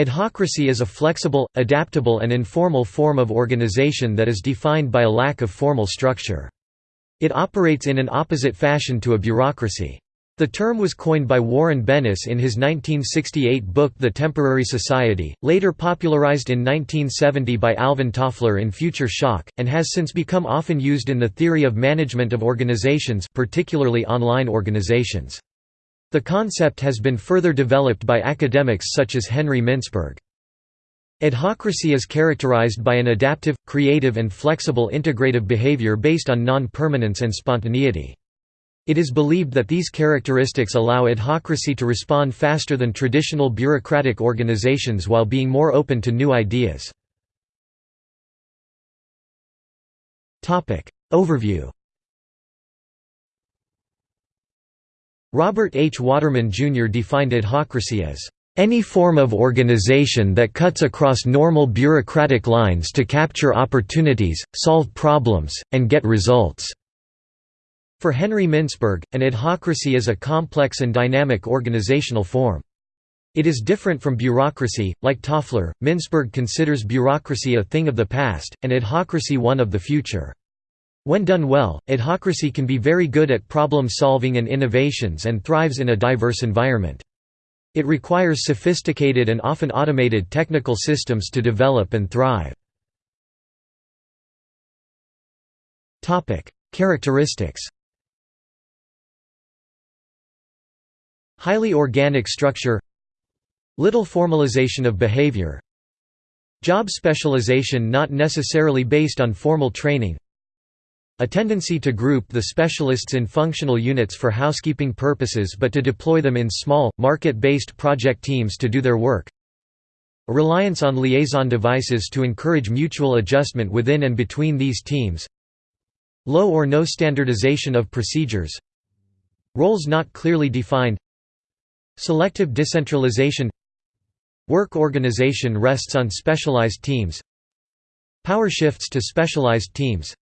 Adhocracy is a flexible, adaptable and informal form of organization that is defined by a lack of formal structure. It operates in an opposite fashion to a bureaucracy. The term was coined by Warren Bennis in his 1968 book The Temporary Society, later popularized in 1970 by Alvin Toffler in Future Shock, and has since become often used in the theory of management of organizations particularly online organizations. The concept has been further developed by academics such as Henry Mintzberg. Adhocracy is characterized by an adaptive, creative and flexible integrative behavior based on non-permanence and spontaneity. It is believed that these characteristics allow adhocracy to respond faster than traditional bureaucratic organizations while being more open to new ideas. Overview Robert H. Waterman Jr. defined adhocracy as any form of organization that cuts across normal bureaucratic lines to capture opportunities, solve problems, and get results." For Henry Mintzberg, an adhocracy is a complex and dynamic organizational form. It is different from bureaucracy, like Toffler, Mintzberg considers bureaucracy a thing of the past, and adhocracy one of the future. When done well, adhocracy can be very good at problem solving and innovations and thrives in a diverse environment. It requires sophisticated and often automated technical systems to develop and thrive. Characteristics Highly organic structure Little formalization of behavior Job specialization not necessarily based on formal training a tendency to group the specialists in functional units for housekeeping purposes but to deploy them in small, market-based project teams to do their work. A reliance on liaison devices to encourage mutual adjustment within and between these teams. Low or no standardization of procedures. Roles not clearly defined. Selective decentralization Work organization rests on specialized teams Power shifts to specialized teams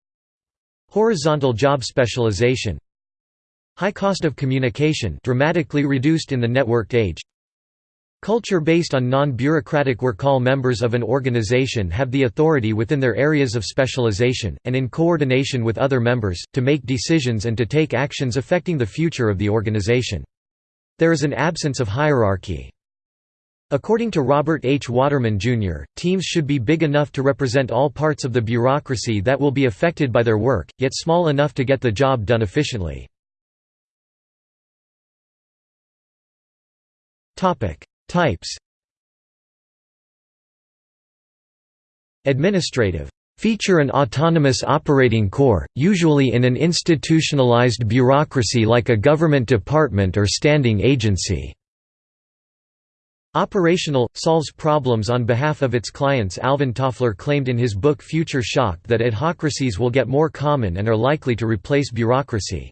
Horizontal job specialization High cost of communication dramatically reduced in the networked age Culture based on non-bureaucratic work all members of an organization have the authority within their areas of specialization, and in coordination with other members, to make decisions and to take actions affecting the future of the organization. There is an absence of hierarchy. According to Robert H. Waterman, Jr., teams should be big enough to represent all parts of the bureaucracy that will be affected by their work, yet small enough to get the job done efficiently. Types Administrative feature an autonomous operating core, usually in an institutionalized bureaucracy like a government department or standing agency. Operational, solves problems on behalf of its clients Alvin Toffler claimed in his book Future Shock that adhocracies will get more common and are likely to replace bureaucracy.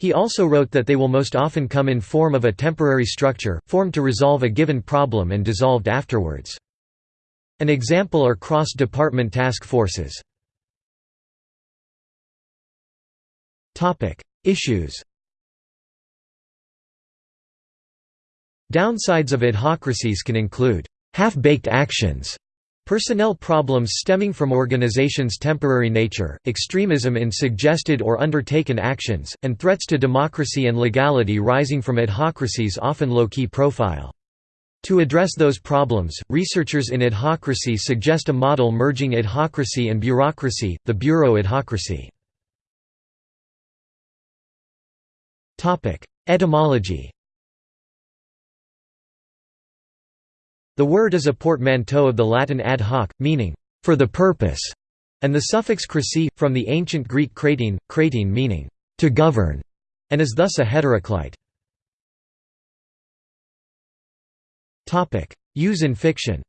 He also wrote that they will most often come in form of a temporary structure, formed to resolve a given problem and dissolved afterwards. An example are cross-department task forces. Issues Downsides of adhocracies can include half-baked actions, personnel problems stemming from organizations' temporary nature, extremism in suggested or undertaken actions, and threats to democracy and legality rising from adhocracies often low-key profile. To address those problems, researchers in adhocracy suggest a model merging adhocracy and bureaucracy, the bureau adhocracy. Etymology The word is a portmanteau of the Latin ad hoc, meaning, for the purpose, and the suffix cracy, from the ancient Greek kratein, kratein meaning, to govern, and is thus a heteroclite. Use in fiction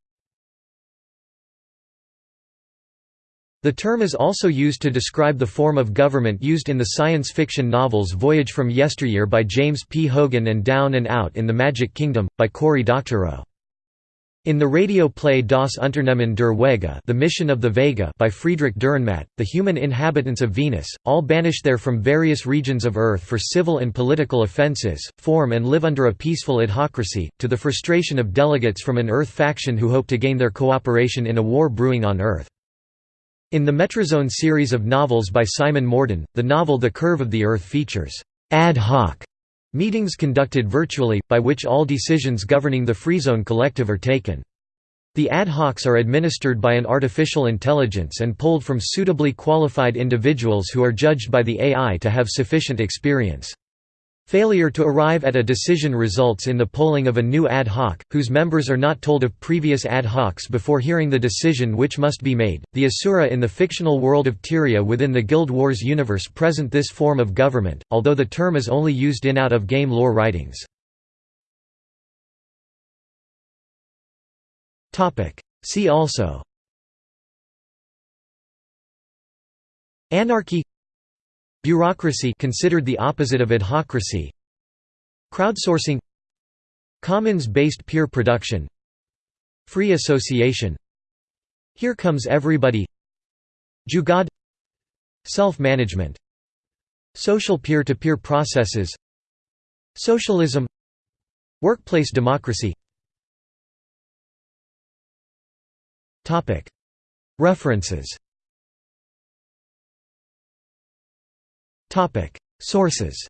The term is also used to describe the form of government used in the science fiction novels Voyage from Yesteryear by James P. Hogan and Down and Out in the Magic Kingdom, by Cory Doctorow. In the radio play Das Unternehmen der Vega The Mission of the Vega by Friedrich Dürrenmatt, the human inhabitants of Venus, all banished there from various regions of Earth for civil and political offences, form and live under a peaceful adhocracy, to the frustration of delegates from an Earth faction who hope to gain their cooperation in a war brewing on Earth. In the Metrozone series of novels by Simon Morden, the novel The Curve of the Earth features ad hoc Meetings conducted virtually, by which all decisions governing the Freezone Collective are taken. The ad hocs are administered by an artificial intelligence and polled from suitably qualified individuals who are judged by the AI to have sufficient experience. Failure to arrive at a decision results in the polling of a new ad hoc, whose members are not told of previous ad hocs before hearing the decision which must be made. The Asura in the fictional world of Tyria within the Guild Wars universe present this form of government, although the term is only used in out-of-game lore writings. See also Anarchy Bureaucracy considered the opposite of adhocracy. Crowdsourcing. Commons-based peer production. Free association. Here comes everybody. Jugaad. Self-management. Social peer-to-peer -peer processes. Socialism. Workplace democracy. References Sources